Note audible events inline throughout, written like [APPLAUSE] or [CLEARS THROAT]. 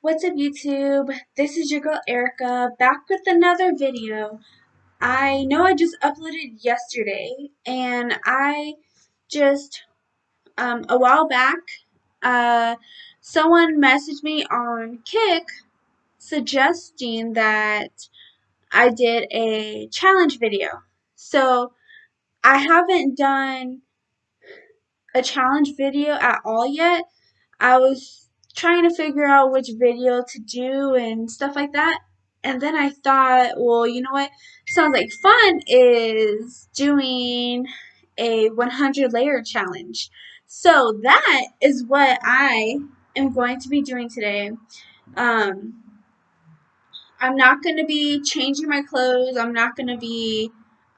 What's up YouTube? This is your girl Erica back with another video. I know I just uploaded yesterday and I just um, a while back uh, someone messaged me on Kik suggesting that I did a challenge video. So I haven't done a challenge video at all yet. I was trying to figure out which video to do and stuff like that. And then I thought, well, you know what sounds like fun is doing a 100 layer challenge. So that is what I am going to be doing today. Um, I'm not going to be changing my clothes. I'm not going to be,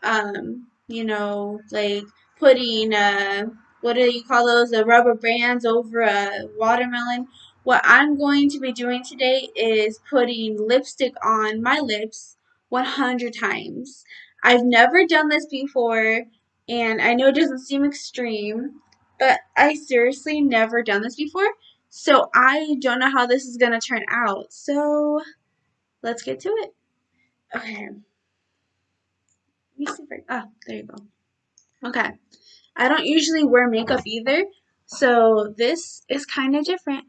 um, you know, like putting, uh, what do you call those, the rubber bands over a watermelon. What I'm going to be doing today is putting lipstick on my lips 100 times. I've never done this before, and I know it doesn't seem extreme, but I seriously never done this before. So I don't know how this is going to turn out. So let's get to it. Okay. Oh, there you go. Okay. I don't usually wear makeup either, so this is kind of different.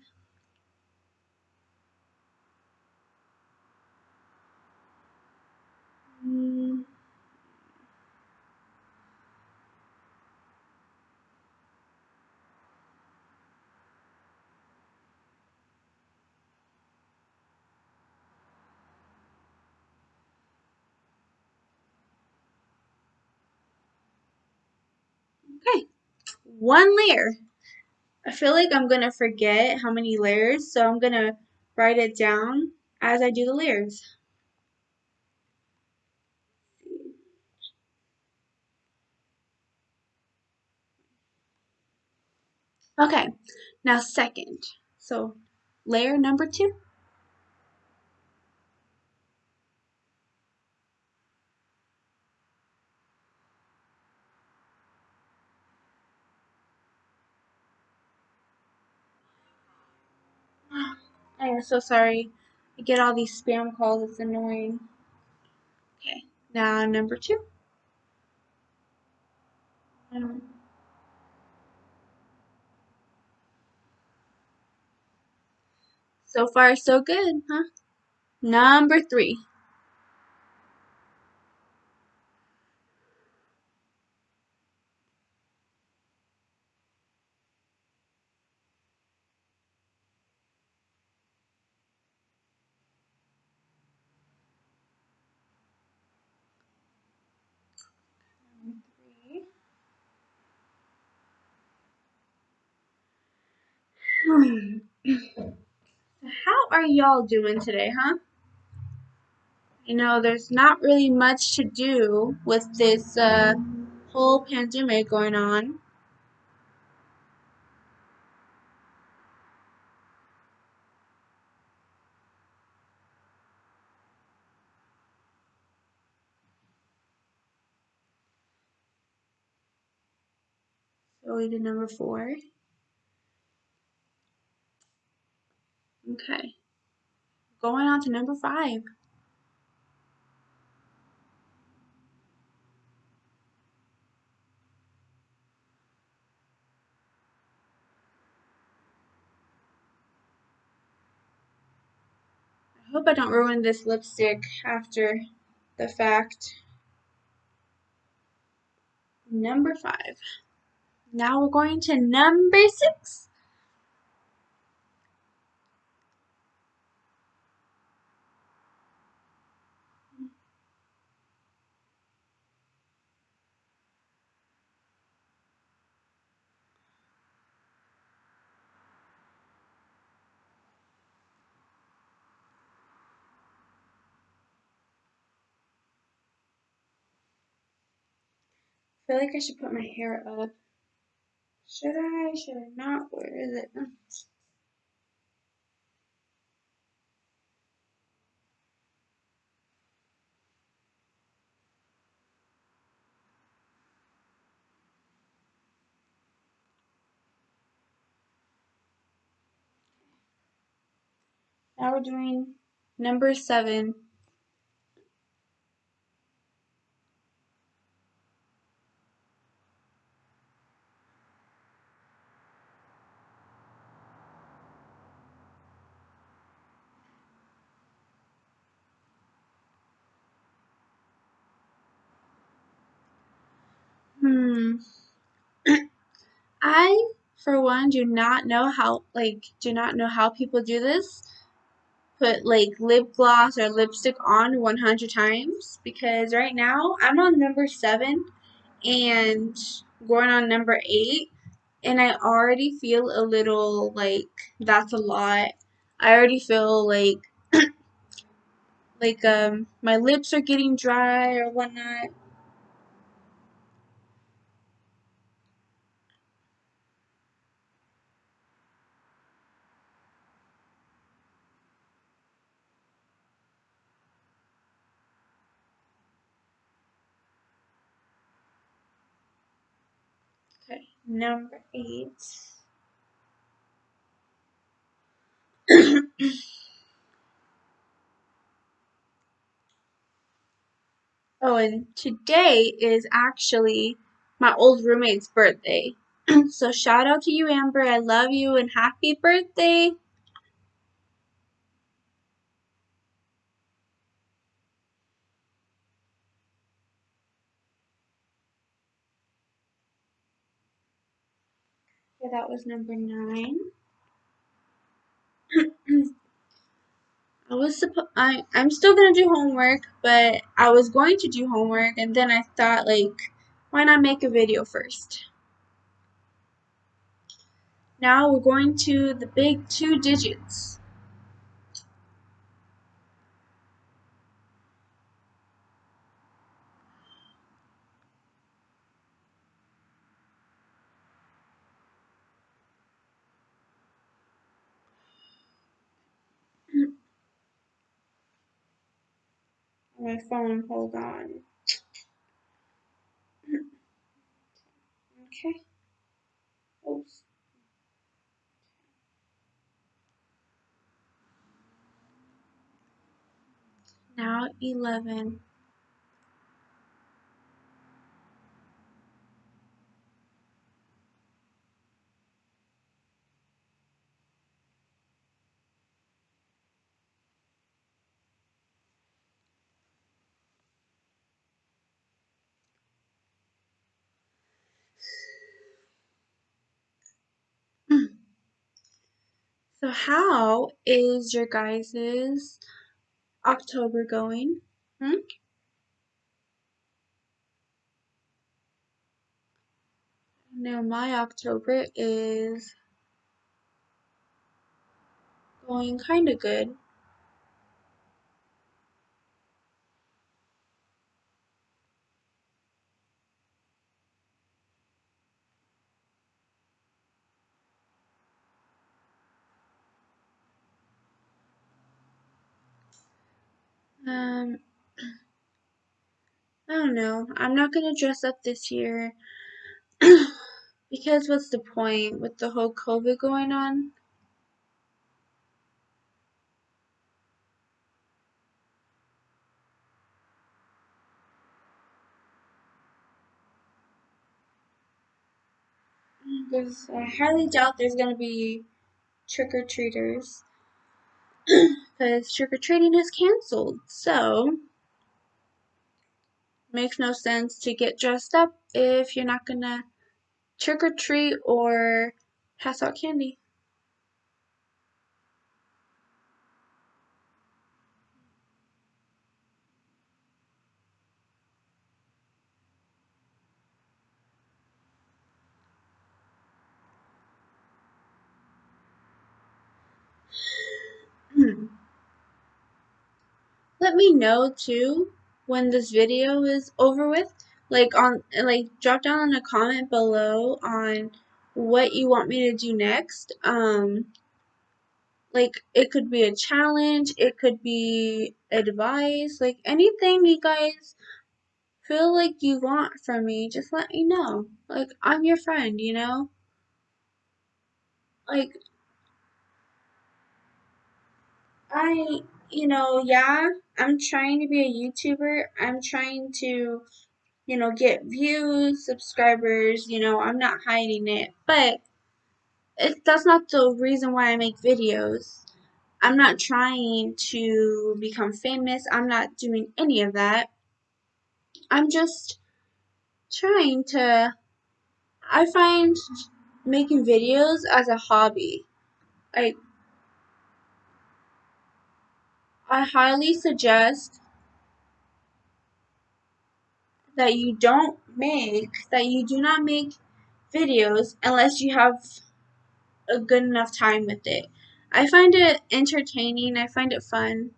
Okay, one layer. I feel like I'm going to forget how many layers, so I'm going to write it down as I do the layers. Okay, now second. So layer number two. I am so sorry. I get all these spam calls. It's annoying. Okay, now number two. Um, so far, so good, huh? Number three. How are y'all doing today, huh? You know, there's not really much to do with this uh, whole pandemic going on. We did number four. Okay. Going on to number five. I hope I don't ruin this lipstick after the fact. Number five. Now we're going to number six. Feel like I should put my hair up. Should I? Should I not? Where is it? Now we're doing number seven. Hmm. I, for one, do not know how, like, do not know how people do this. Put, like, lip gloss or lipstick on 100 times. Because right now, I'm on number 7 and going on number 8. And I already feel a little, like, that's a lot. I already feel like, [CLEARS THROAT] like, um, my lips are getting dry or whatnot. Number eight. [CLEARS THROAT] oh, and today is actually my old roommate's birthday. [CLEARS THROAT] so shout out to you, Amber. I love you and happy birthday. That was number nine. [CLEARS THROAT] I was supposed I I'm still gonna do homework, but I was going to do homework and then I thought like why not make a video first? Now we're going to the big two digits. My phone, hold on. Okay. Oops. Now 11. So how is your guys's October going? Hmm? No, my October is going kind of good. Um, I don't know. I'm not gonna dress up this year [CLEARS THROAT] because what's the point with the whole COVID going on? There's, I highly doubt there's gonna be trick or treaters because trick or treating is canceled. So makes no sense to get dressed up if you're not gonna trick or treat or pass out candy. Let me know too when this video is over with. Like on like drop down in a comment below on what you want me to do next. Um like it could be a challenge, it could be advice, like anything you guys feel like you want from me, just let me know. Like I'm your friend, you know? Like I you know, yeah, I'm trying to be a YouTuber. I'm trying to, you know, get views, subscribers, you know, I'm not hiding it. But it, that's not the reason why I make videos. I'm not trying to become famous. I'm not doing any of that. I'm just trying to. I find making videos as a hobby. Like, I highly suggest that you don't make, that you do not make videos unless you have a good enough time with it. I find it entertaining, I find it fun.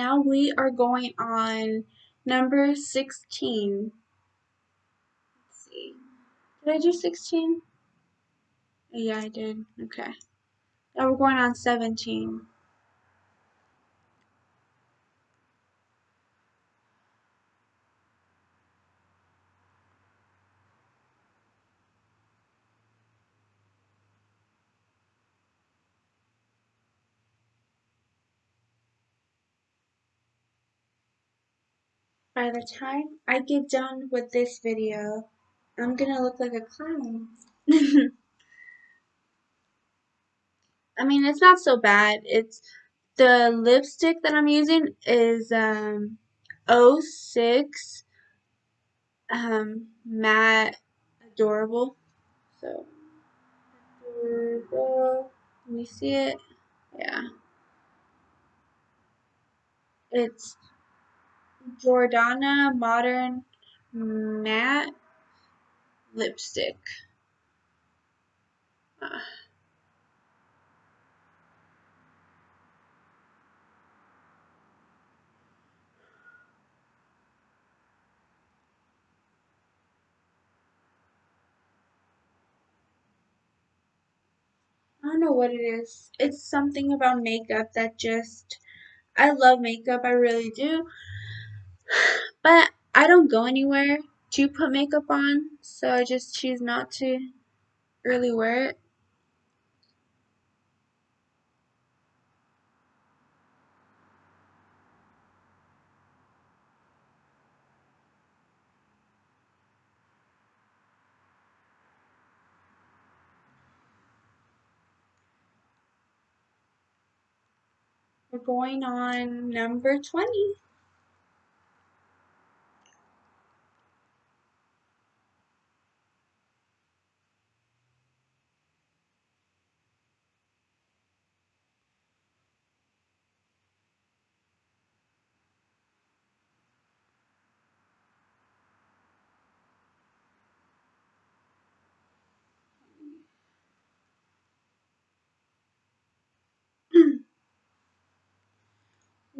Now we are going on number 16. Let's see. Did I do 16? Yeah, I did. Okay. Now we're going on 17. By the time I get done with this video, I'm gonna look like a clown. [LAUGHS] I mean, it's not so bad. It's the lipstick that I'm using is um 06 um matte adorable. So adorable. Let me see it. Yeah. It's Jordana Modern Matte Lipstick. Uh, I don't know what it is. It's something about makeup that just I love makeup, I really do. But I don't go anywhere to put makeup on, so I just choose not to really wear it. We're going on number 20.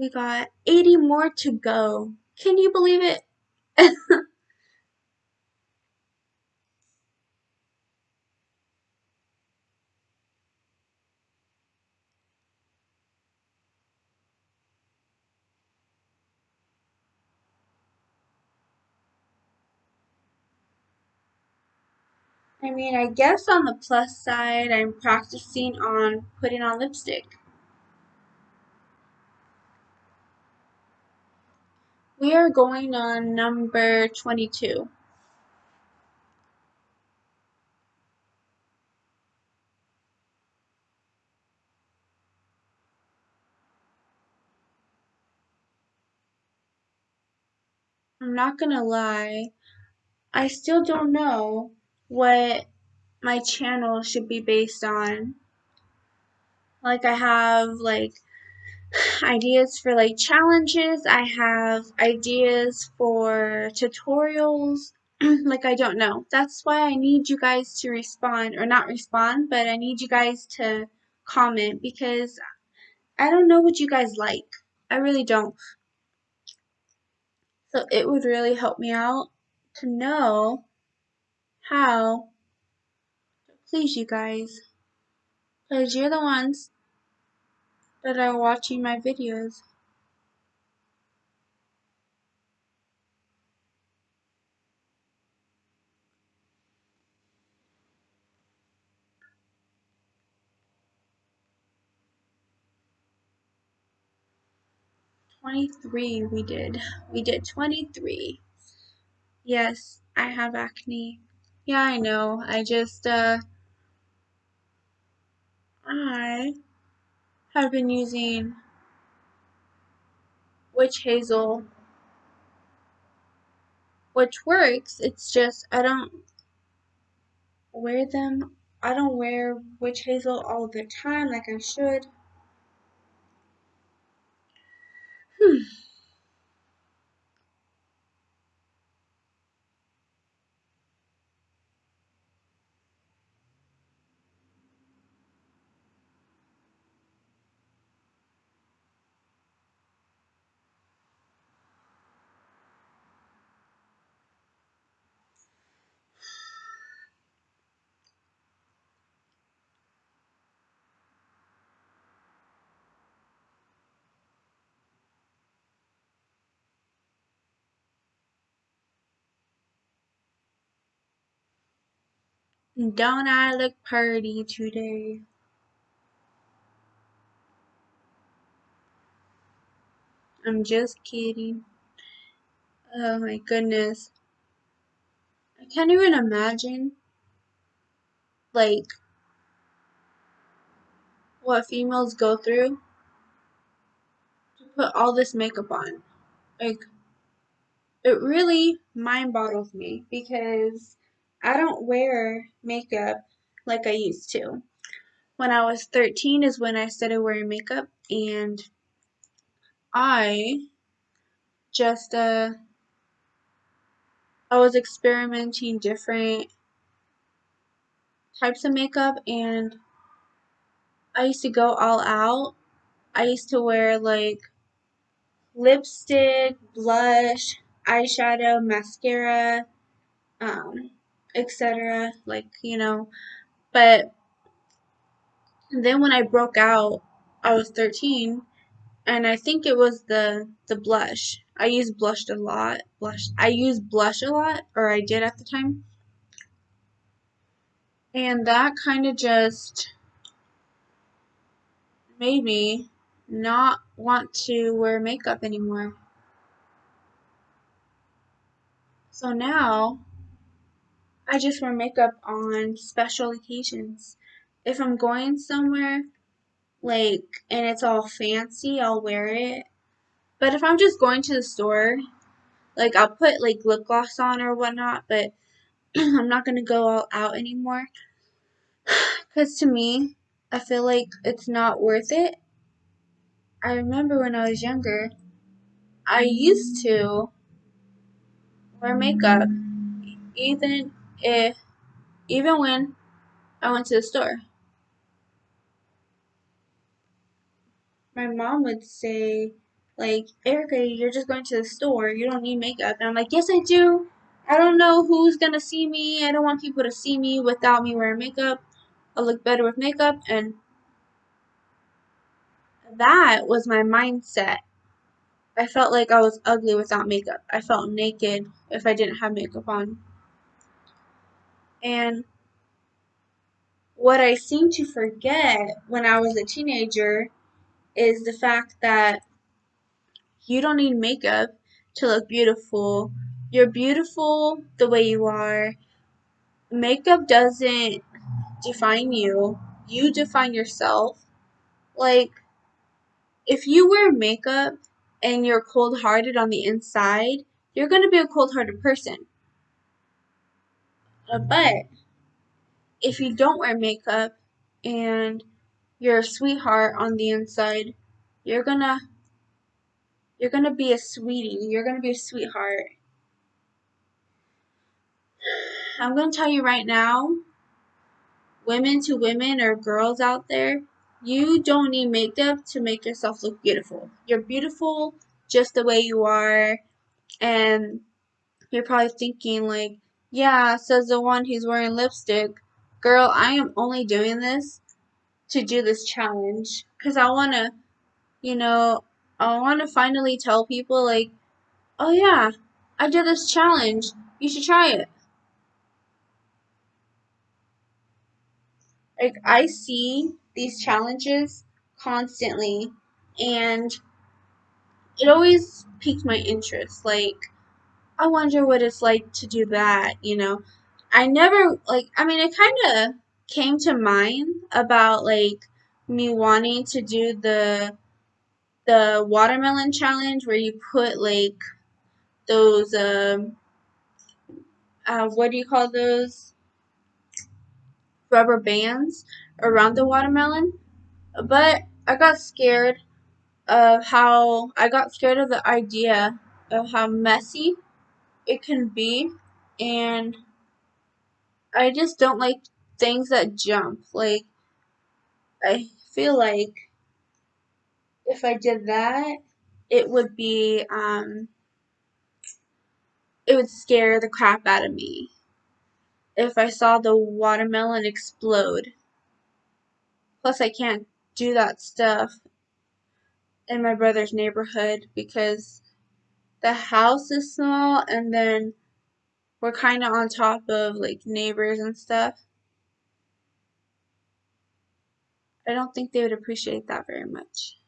We got 80 more to go. Can you believe it? [LAUGHS] I mean, I guess on the plus side, I'm practicing on putting on lipstick. We are going on number 22. I'm not gonna lie, I still don't know what my channel should be based on. Like, I have, like, ideas for, like, challenges, I have ideas for tutorials. [CLEARS THROAT] like, I don't know. That's why I need you guys to respond, or not respond, but I need you guys to comment because I don't know what you guys like. I really don't. So it would really help me out to know how to please you guys. Because you're the ones that are watching my videos. Twenty-three we did. We did twenty-three. Yes, I have acne. Yeah, I know. I just, uh, I have been using witch hazel, which works. It's just, I don't wear them. I don't wear witch hazel all the time like I should. Hmm. Don't I look pretty today? I'm just kidding. Oh my goodness. I can't even imagine, like, what females go through to put all this makeup on. Like, it really mind boggles me because I don't wear makeup like I used to. When I was 13 is when I started wearing makeup and I just uh I was experimenting different types of makeup and I used to go all out. I used to wear like lipstick, blush, eyeshadow, mascara, um, etc. Like, you know, but then when I broke out, I was 13 and I think it was the the blush. I used blush a lot. Blush. I used blush a lot or I did at the time. And that kind of just made me not want to wear makeup anymore. So now I just wear makeup on special occasions. If I'm going somewhere, like, and it's all fancy, I'll wear it. But if I'm just going to the store, like, I'll put, like, lip gloss on or whatnot, but [CLEARS THROAT] I'm not going to go all out anymore. [SIGHS] Because to me, I feel like it's not worth it. I remember when I was younger, I used to wear makeup even if even when I went to the store. My mom would say, like, Erica, you're just going to the store. You don't need makeup. And I'm like, yes, I do. I don't know who's going to see me. I don't want people to see me without me wearing makeup. I look better with makeup. And that was my mindset. I felt like I was ugly without makeup. I felt naked if I didn't have makeup on. And what I seem to forget when I was a teenager is the fact that you don't need makeup to look beautiful. You're beautiful the way you are. Makeup doesn't define you, you define yourself. Like, if you wear makeup and you're cold hearted on the inside, you're going to be a cold hearted person. Uh, but if you don't wear makeup and you're a sweetheart on the inside, you're gonna you're gonna be a sweetie. You're gonna be a sweetheart. I'm gonna tell you right now, women to women or girls out there, you don't need makeup to make yourself look beautiful. You're beautiful just the way you are, and you're probably thinking like, yeah, says the one who's wearing lipstick. Girl, I am only doing this to do this challenge because I want to you know, I want to finally tell people, like, oh yeah, I did this challenge. You should try it. Like, I see these challenges constantly, and it always piques my interest. Like, I wonder what it's like to do that, you know. I never, like, I mean, it kind of came to mind about, like, me wanting to do the the watermelon challenge where you put like those um uh, what do you call those rubber bands around the watermelon but i got scared of how i got scared of the idea of how messy it can be and i just don't like things that jump like i feel like if i did that it would be um it would scare the crap out of me if I saw the watermelon explode. Plus, I can't do that stuff in my brother's neighborhood because the house is small and then we're kind of on top of like neighbors and stuff. I don't think they would appreciate that very much.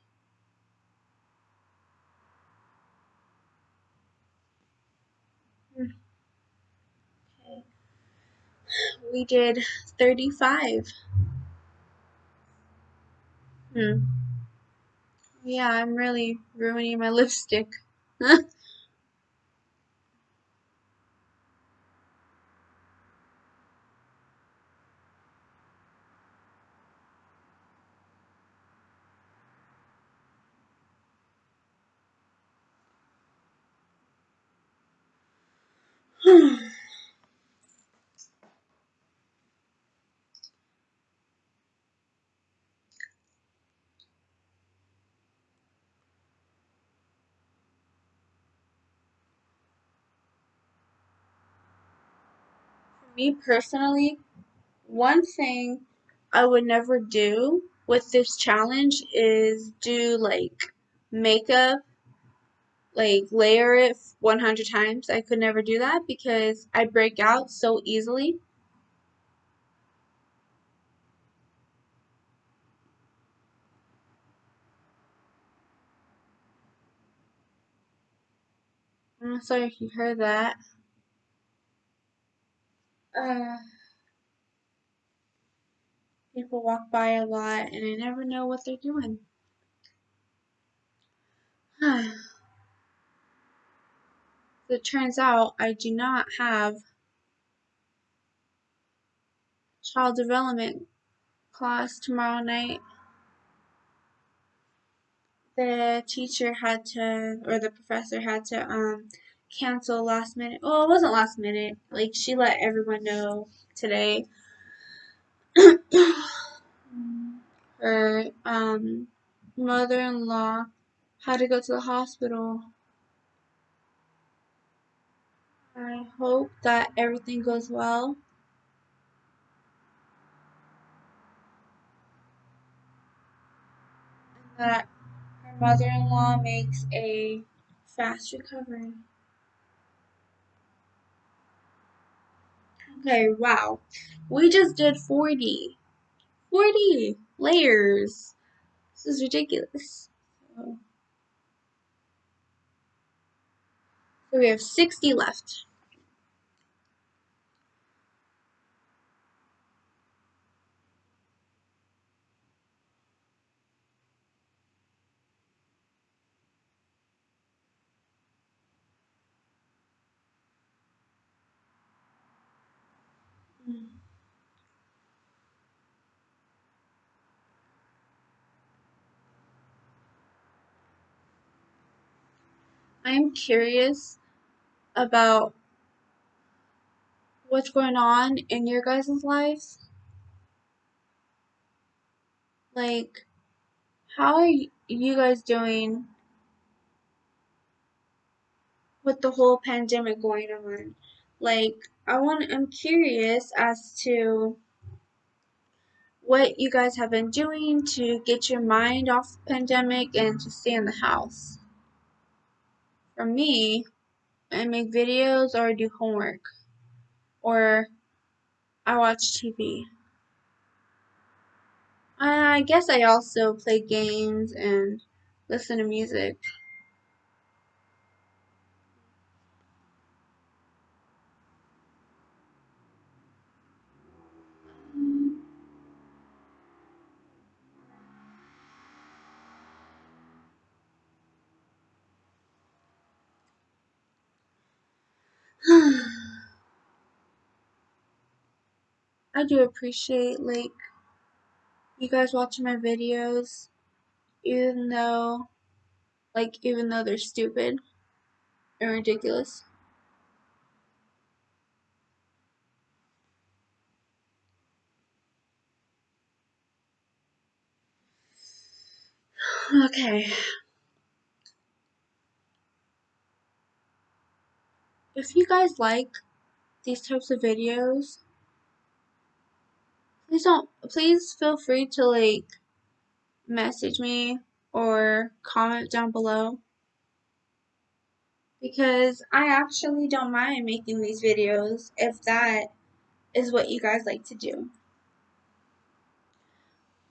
Okay. We did 35. Hmm. Yeah, I'm really ruining my [LAUGHS] lipstick. Me personally, one thing I would never do with this challenge is do like makeup, like layer it 100 times. I could never do that because I break out so easily. I'm sorry if you heard that. Uh, people walk by a lot and I never know what they're doing. [SIGHS] it turns out I do not have child development class tomorrow night. The teacher had to, or the professor had to, um, cancel last minute. Well, it wasn't last minute. Like, she let everyone know today. [CLEARS THROAT] Her, um, mother in law had to go to the hospital. I hope that everything goes well. And that her mother in law makes a fast recovery. Okay, wow. We just did 40. 40 layers. This is ridiculous. So, we have 60 left. Mm-hmm. I'm curious about what's going on in your guys' lives. Like, how are you guys doing with the whole pandemic going on? Like, I want, I'm curious as to what you guys have been doing to get your mind off the pandemic and to stay in the house. For me, I make videos or I do homework or I watch TV. I guess I also play games and listen to music. I do appreciate like you guys watching my videos even though like even though they're stupid and ridiculous. [SIGHS] Okay. If you guys like these types of videos, please don't please feel free to like message me or comment down below because I actually don't mind making these videos if that is what you guys like to do.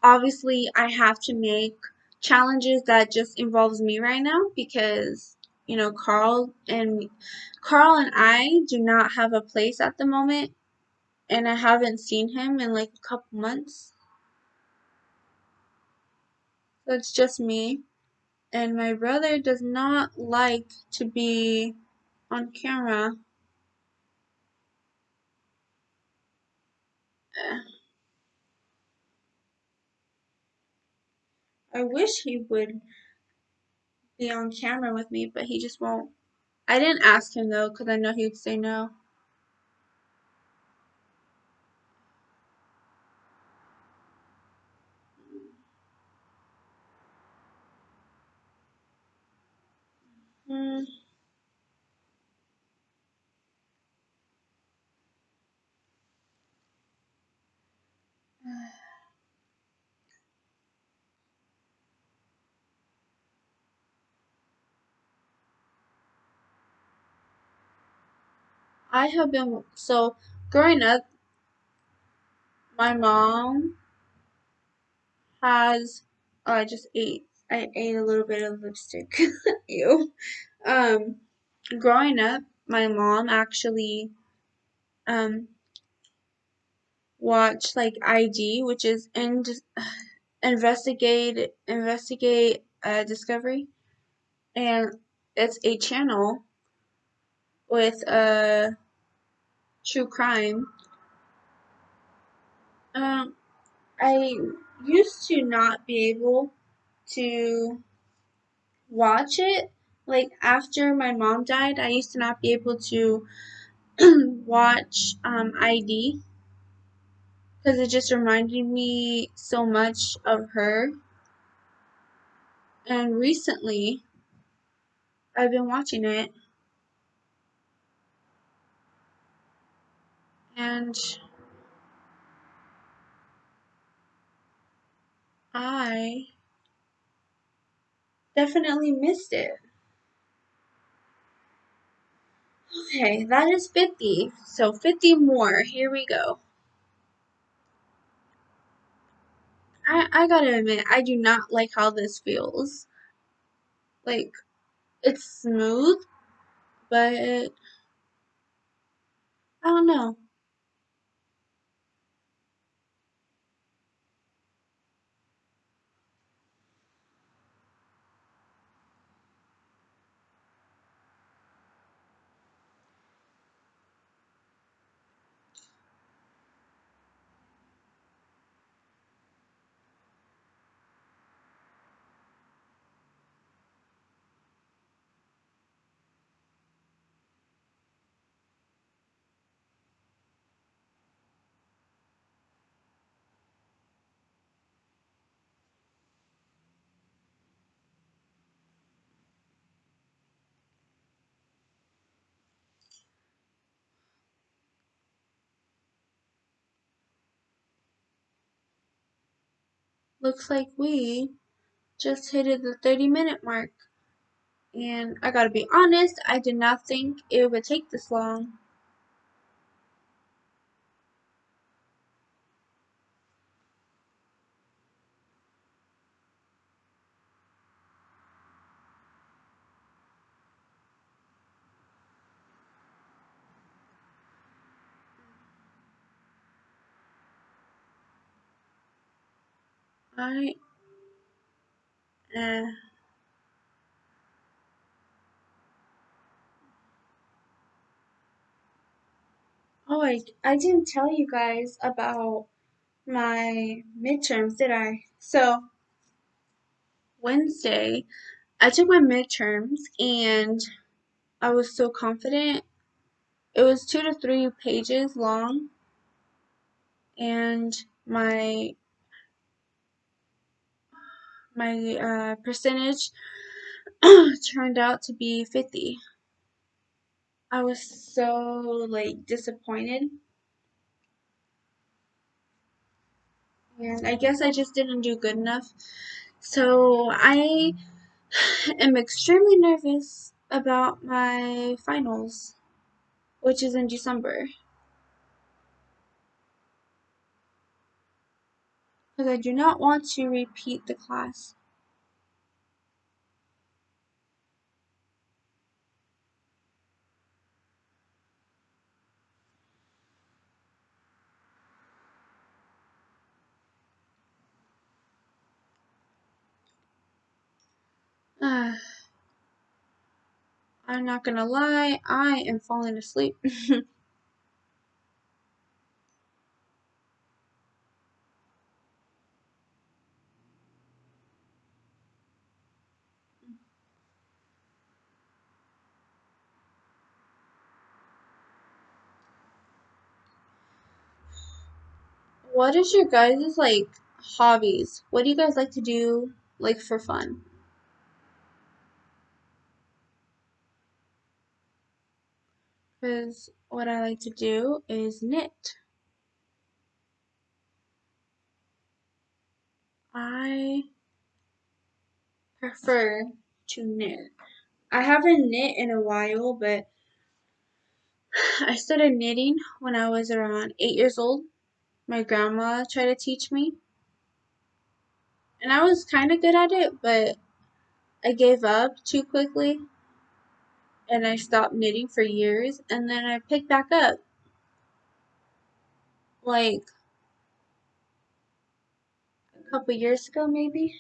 Obviously, I have to make challenges that just involves me right now because you know Carl and Carl and I do not have a place at the moment and I haven't seen him in like a couple months. So it's just me. And my brother does not like to be on camera. [SIGHS] I wish he would be on camera with me, but he just won't. I didn't ask him though, because I know he would say no. Hmm. [SIGHS] I have been so growing up. My mom has. Oh, I just ate. I ate a little bit of lipstick. [LAUGHS] Ew. Um, growing up, my mom actually um watched like ID, which is in [SIGHS] investigate investigate uh, discovery, and it's a channel with a uh, true crime. Um, I used to not be able to watch it. Like after my mom died, I used to not be able to [CLEARS THROAT] watch um, ID because it just reminded me so much of her. And recently, I've been watching it, and I definitely missed it. Okay, that is 50. So 50 more. Here we go. I, I gotta admit, I do not like how this feels. Like, it's smooth, but I don't know. Looks like we just hit the 30 minute mark. And I gotta be honest, I did not think it would take this long. I uh, oh I I didn't tell you guys about my midterms, did I? So Wednesday I took my midterms and I was so confident. It was two to three pages long and my my uh, percentage [CLEARS THROAT] turned out to be 50. I was so like disappointed. And I guess I just didn't do good enough. So I [SIGHS] am extremely nervous about my finals, which is in December. Because I do not want to repeat the class. Uh, [SIGHS] I'm not gonna lie, I am falling asleep. [LAUGHS] what is your guys' like hobbies? What do you guys like to do like for fun? Because what I like to do is knit. I prefer to knit. I haven't knit in a while, but [SIGHS] I started knitting when I was around eight years old. My grandma tried to teach me. And I was kind of good at it, but I gave up too quickly. And I stopped knitting for years. And then I picked back up. Like a couple years ago, maybe.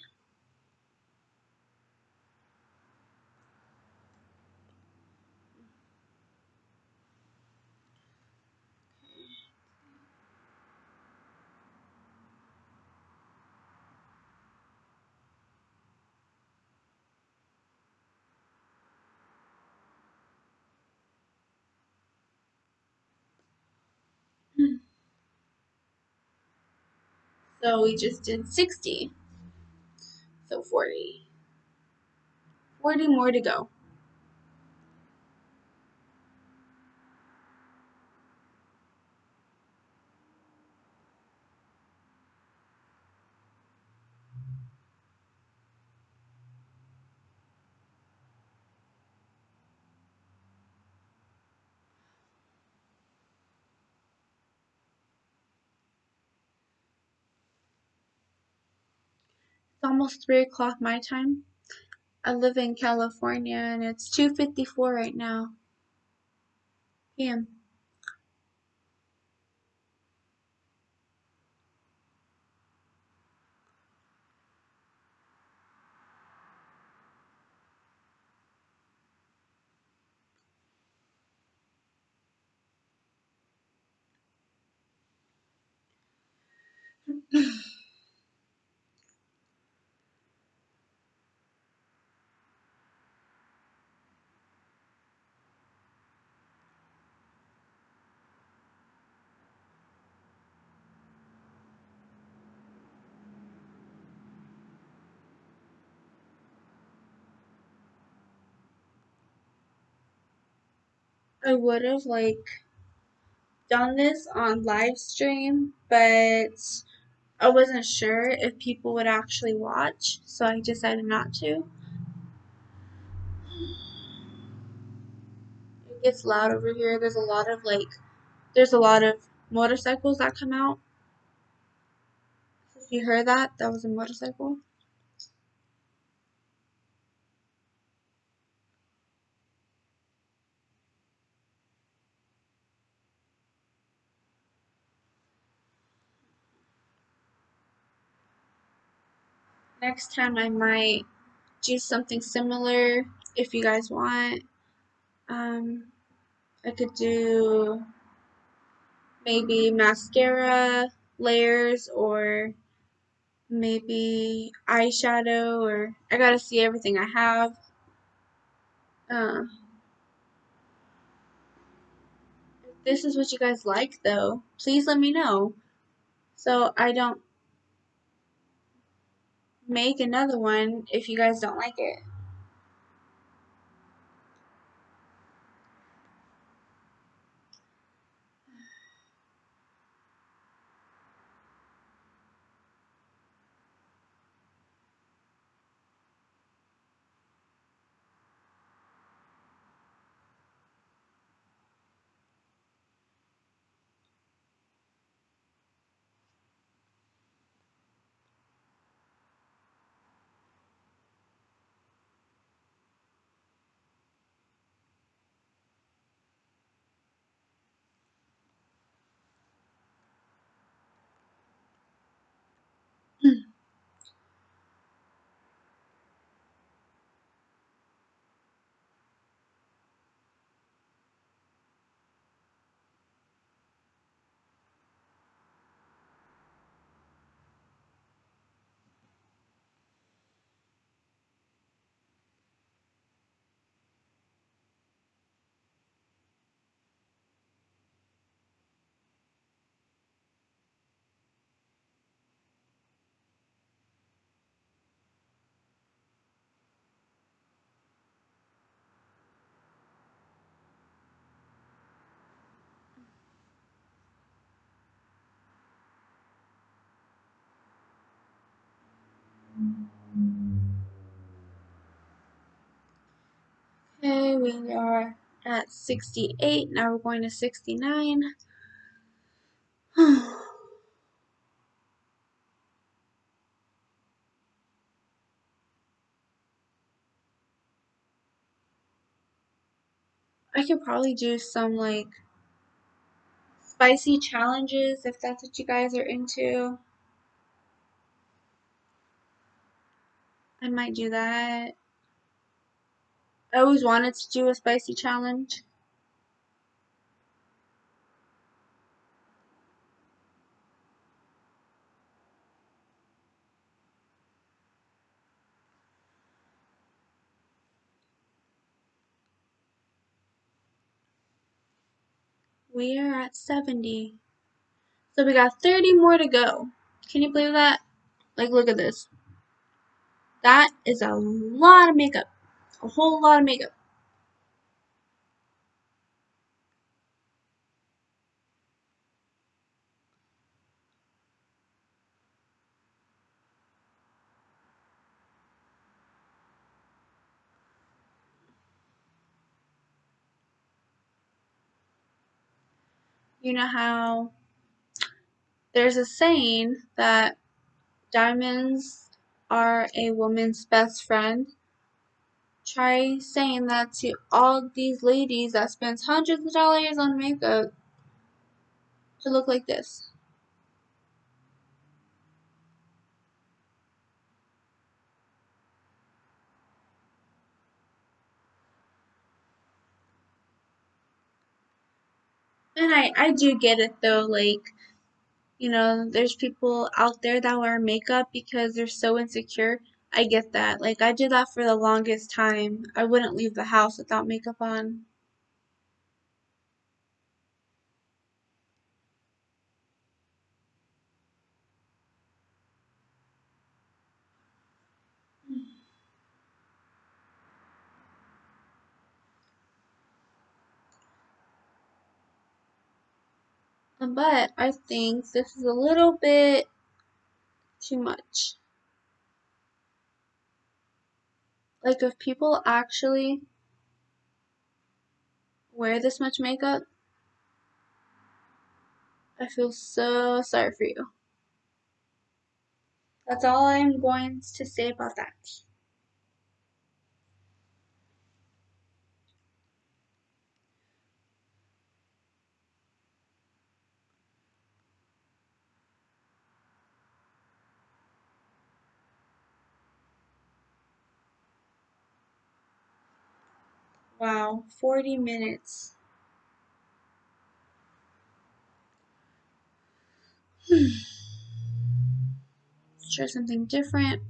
So we just did 60. So 40. 40 more to go. It's almost 3 o'clock my time. I live in California and it's 2.54 right now. PM. [LAUGHS] I would have like done this on live stream, but I wasn't sure if people would actually watch, so I decided not to. It gets loud over here. There's a lot of like, there's a lot of motorcycles that come out. If you heard that, that was a motorcycle. Next time I might do something similar if you guys want. Um, I could do maybe mascara layers or maybe eyeshadow or I gotta see everything I have. Uh, if this is what you guys like though, please let me know so I don't make another one if you guys don't like it. We are at 68. Now we're going to 69. [SIGHS] I could probably do some like spicy challenges if that's what you guys are into. I might do that. I always wanted to do a spicy challenge. We are at 70. So we got 30 more to go. Can you believe that? Like, look at this. That is a lot of makeup. A whole lot of makeup. You know how there's a saying that diamonds are a woman's best friend? Try saying that to all these ladies that spends hundreds of dollars on makeup to look like this. And I, I do get it though, like, you know, there's people out there that wear makeup because they're so insecure. I get that. Like, I did that for the longest time. I wouldn't leave the house without makeup on. But I think this is a little bit too much. Like if people actually wear this much makeup, I feel so sorry for you. That's all I'm going to say about that. Wow, 40 minutes. [SIGHS] Let's try something different.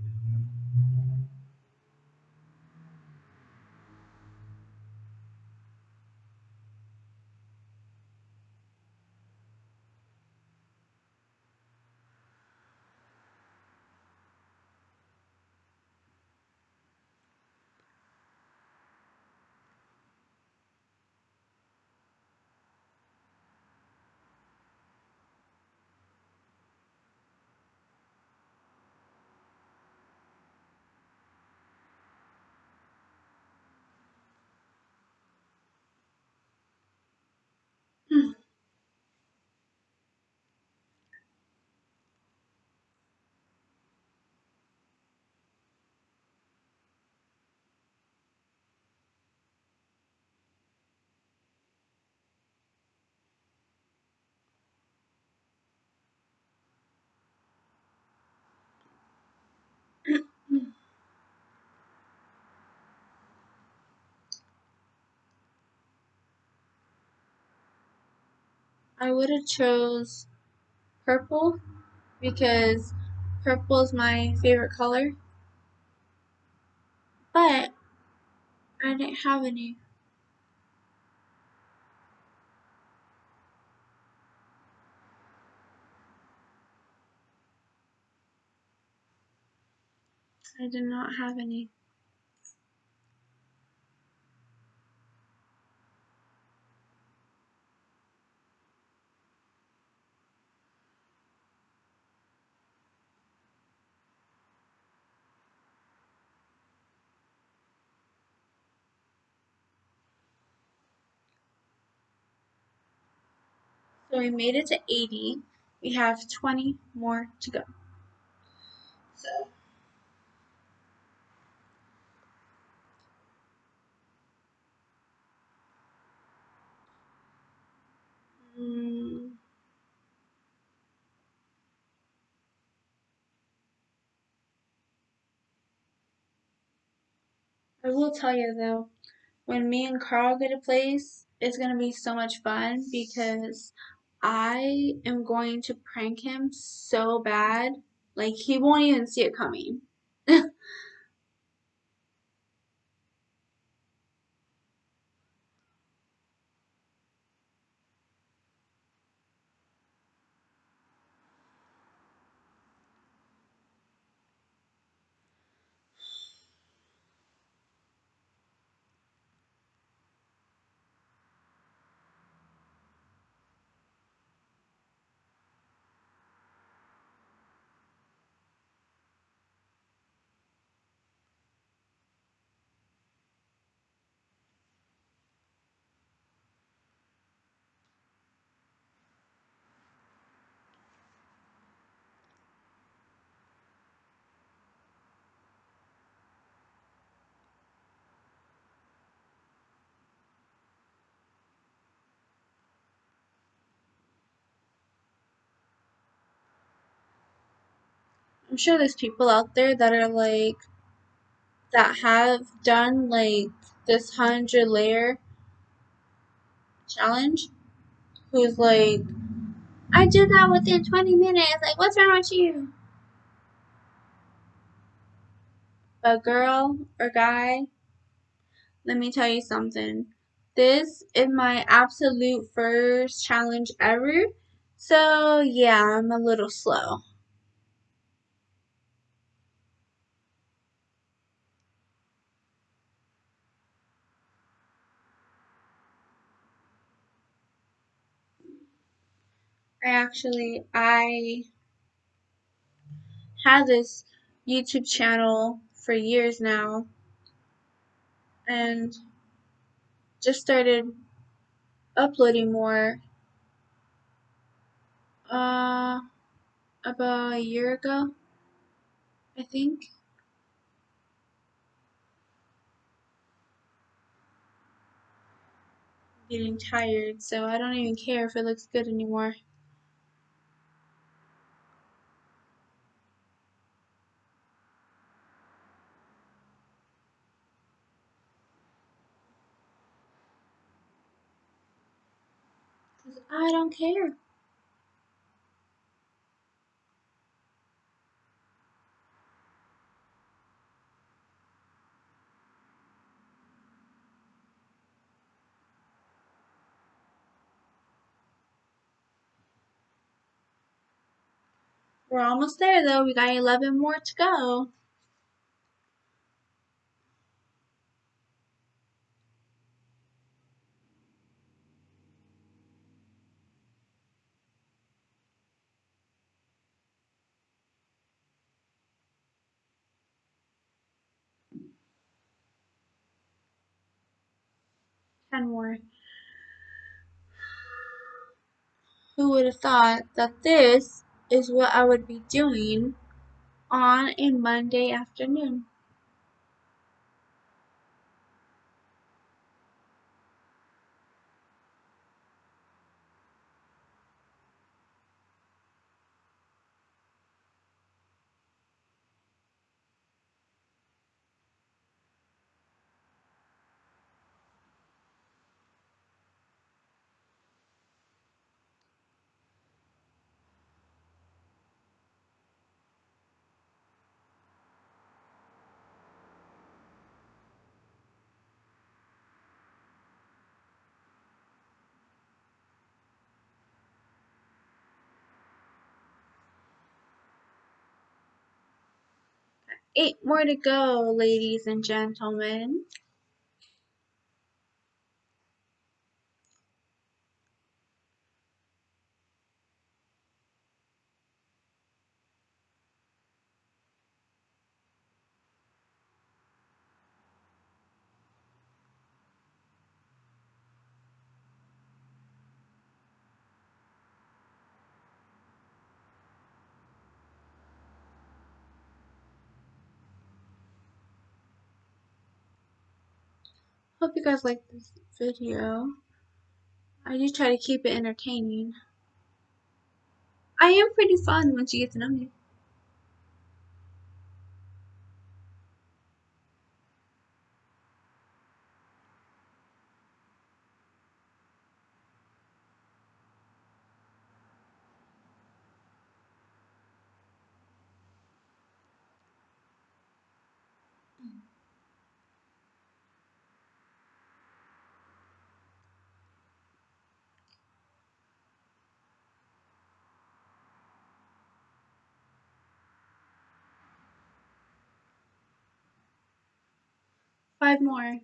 I would have chose purple because purple is my favorite color. But I didn't have any. I did not have any. So we made it to 80. We have 20 more to go. So mm, I will tell you though, when me and Carl get a place, it's gonna be so much fun because I am going to prank him so bad, like he won't even see it coming. [LAUGHS] I'm sure there's people out there that are like that have done like this hundred layer challenge who's like I did that within 20 minutes. Like, what's wrong with you? But girl or guy, let me tell you something. This is my absolute first challenge ever. So, yeah, I'm a little slow. I actually, I had this YouTube channel for years now and just started uploading more uh about a year ago I think. I'm getting tired so I don't even care if it looks good anymore I don't care We're almost there though. We got 11 more to go. Who would have thought that this is what I would be doing on a Monday afternoon? Eight more to go, ladies and gentlemen. Hope you guys like this video. I do try to keep it entertaining. I am pretty fun once you get to know me. Five more.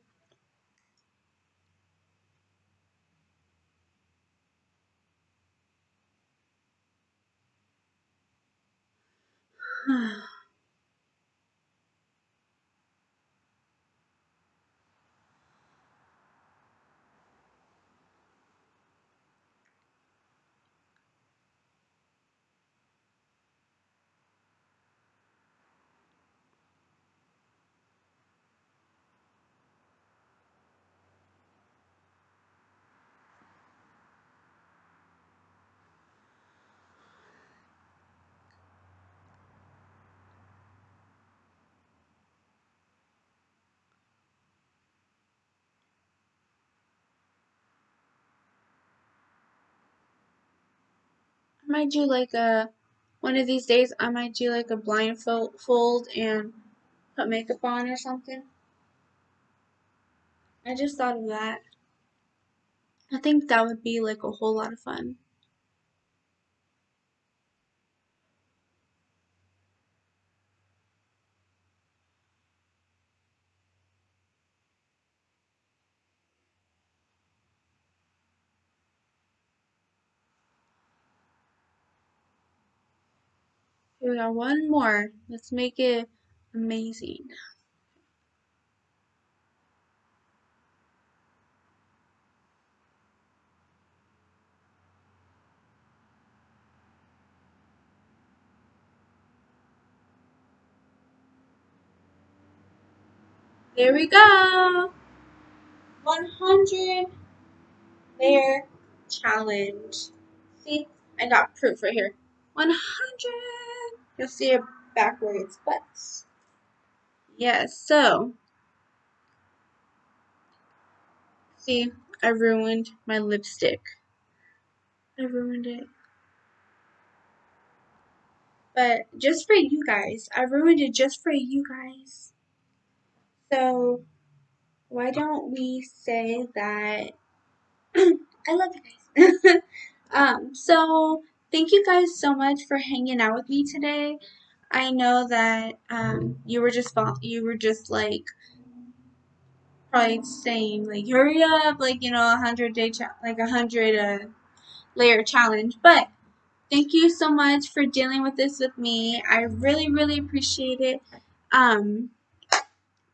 [SIGHS] [SIGHS] might do like a one of these days I might do like a blindfold fold and put makeup on or something. I just thought of that. I think that would be like a whole lot of fun. We got one more. Let's make it amazing. There we go. 100 layer challenge. See, I got proof right here. 100. You'll see it backwards, but yes. So, see, I ruined my lipstick. I ruined it. But just for you guys, I ruined it just for you guys. So, why don't we say that [CLEARS THROAT] I love you guys. [LAUGHS] um, so thank you guys so much for hanging out with me today. I know that um, you were just you were just like probably saying like hurry up like you know a hundred day like a hundred uh, layer challenge. But thank you so much for dealing with this with me. I really really appreciate it. Um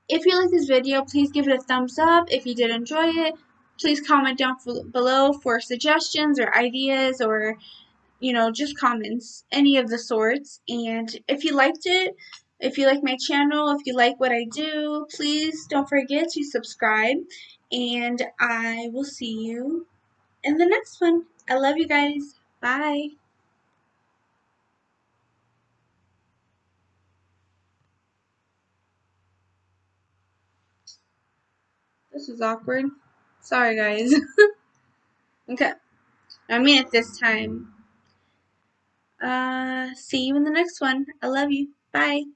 if you like this video please give it a thumbs up. If you did enjoy it please comment down below for suggestions or ideas or you know just comments any of the sorts and if you liked it if you like my channel if you like what I do please don't forget to subscribe and I will see you in the next one I love you guys bye This is awkward. Sorry, guys. [LAUGHS] okay. I mean it this time. Uh, see you in the next one. I love you. Bye.